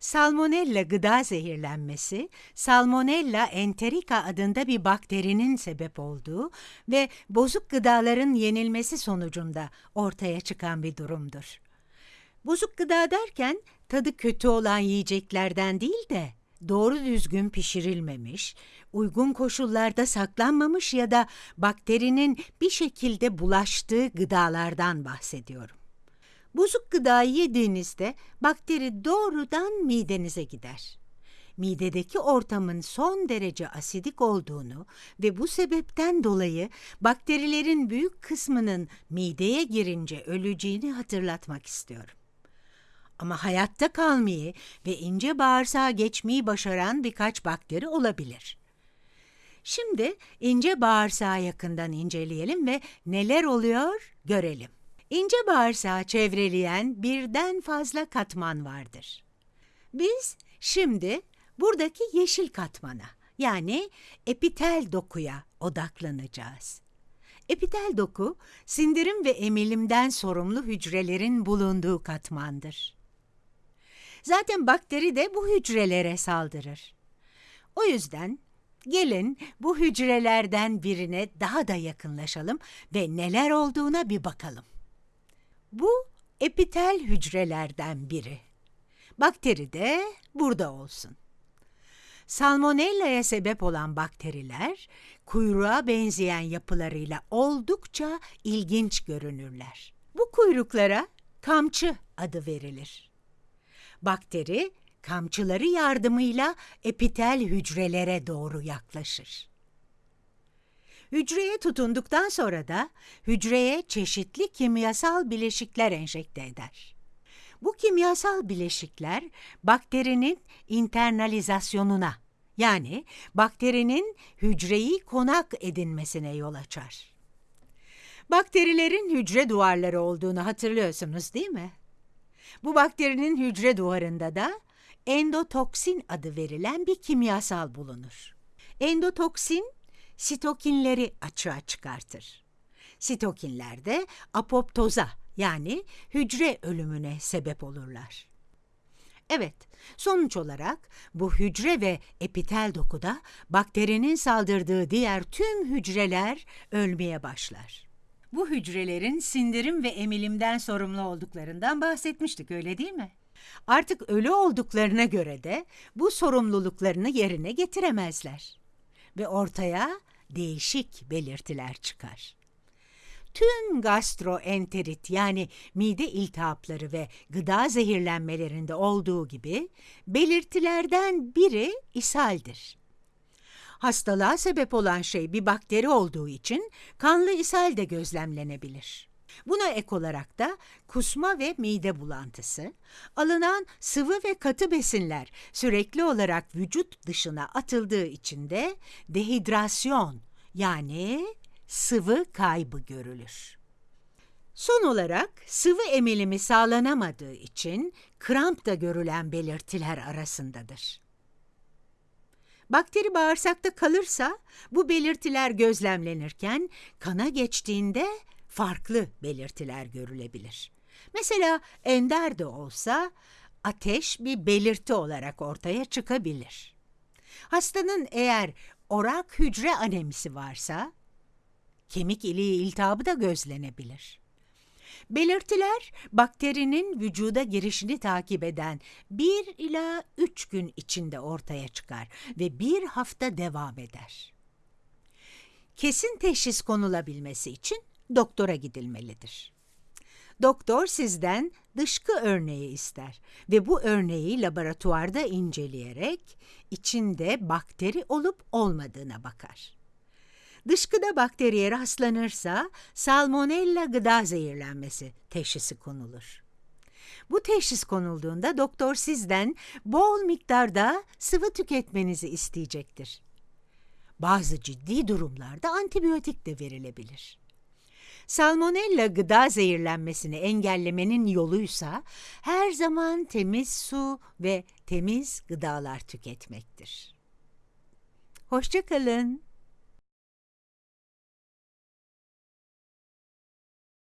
Salmonella gıda zehirlenmesi, Salmonella enterica adında bir bakterinin sebep olduğu ve bozuk gıdaların yenilmesi sonucunda ortaya çıkan bir durumdur. Bozuk gıda derken tadı kötü olan yiyeceklerden değil de doğru düzgün pişirilmemiş, uygun koşullarda saklanmamış ya da bakterinin bir şekilde bulaştığı gıdalardan bahsediyorum. Bozuk gıdayı yediğinizde bakteri doğrudan midenize gider. Midedeki ortamın son derece asidik olduğunu ve bu sebepten dolayı bakterilerin büyük kısmının mideye girince öleceğini hatırlatmak istiyorum. Ama hayatta kalmayı ve ince bağırsağa geçmeyi başaran birkaç bakteri olabilir. Şimdi ince bağırsağı yakından inceleyelim ve neler oluyor görelim. İnce bağırsağı çevreleyen birden fazla katman vardır. Biz şimdi buradaki yeşil katmana yani epitel dokuya odaklanacağız. Epitel doku, sindirim ve emilimden sorumlu hücrelerin bulunduğu katmandır. Zaten bakteri de bu hücrelere saldırır. O yüzden gelin bu hücrelerden birine daha da yakınlaşalım ve neler olduğuna bir bakalım. Bu epitel hücrelerden biri. Bakteri de burada olsun. Salmonella'ya sebep olan bakteriler kuyruğa benzeyen yapılarıyla oldukça ilginç görünürler. Bu kuyruklara kamçı adı verilir. Bakteri kamçıları yardımıyla epitel hücrelere doğru yaklaşır. Hücreye tutunduktan sonra da hücreye çeşitli kimyasal bileşikler enjekte eder. Bu kimyasal bileşikler bakterinin internalizasyonuna yani bakterinin hücreyi konak edinmesine yol açar. Bakterilerin hücre duvarları olduğunu hatırlıyorsunuz değil mi? Bu bakterinin hücre duvarında da endotoksin adı verilen bir kimyasal bulunur. Endotoksin sitokinleri açığa çıkartır. Sitokinler de apoptoza yani hücre ölümüne sebep olurlar. Evet, sonuç olarak bu hücre ve epitel dokuda bakterinin saldırdığı diğer tüm hücreler ölmeye başlar. Bu hücrelerin sindirim ve emilimden sorumlu olduklarından bahsetmiştik öyle değil mi? Artık ölü olduklarına göre de bu sorumluluklarını yerine getiremezler ve ortaya değişik belirtiler çıkar. Tüm gastroenterit yani mide iltihapları ve gıda zehirlenmelerinde olduğu gibi belirtilerden biri ishaldir. Hastalığa sebep olan şey bir bakteri olduğu için kanlı ishal de gözlemlenebilir. Buna ek olarak da kusma ve mide bulantısı, alınan sıvı ve katı besinler sürekli olarak vücut dışına atıldığı için de dehidrasyon yani sıvı kaybı görülür. Son olarak sıvı emilimi sağlanamadığı için kramp da görülen belirtiler arasındadır. Bakteri bağırsakta kalırsa bu belirtiler gözlemlenirken kana geçtiğinde farklı belirtiler görülebilir. Mesela ender de olsa ateş bir belirti olarak ortaya çıkabilir. Hastanın eğer orak hücre anemisi varsa kemik iliği iltihabı da gözlenebilir. Belirtiler bakterinin vücuda girişini takip eden 1 ila 3 gün içinde ortaya çıkar ve bir hafta devam eder. Kesin teşhis konulabilmesi için doktora gidilmelidir. Doktor sizden dışkı örneği ister ve bu örneği laboratuvarda inceleyerek içinde bakteri olup olmadığına bakar. Dışkıda bakteriye rastlanırsa salmonella gıda zehirlenmesi teşhisi konulur. Bu teşhis konulduğunda doktor sizden bol miktarda sıvı tüketmenizi isteyecektir. Bazı ciddi durumlarda antibiyotik de verilebilir. Salmonella gıda zehirlenmesini engellemenin yoluysa her zaman temiz su ve temiz gıdalar tüketmektir. Hoşçakalın.